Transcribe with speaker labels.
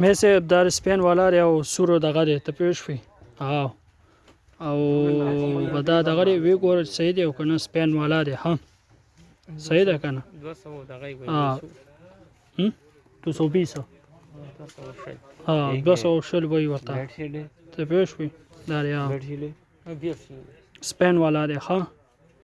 Speaker 1: مې سه دار سپین والا دی او سورو دغه دی ته پوه شوې؟ او او بدا دغه وی ګور صحیح دی او کنه سپین والا دی ها. صحیح ده کنه
Speaker 2: 200 دغه وی
Speaker 1: ها. هم؟ 220 ها 200 شل وی ورته. ته پوه وی دا دی سپین والا دی ها.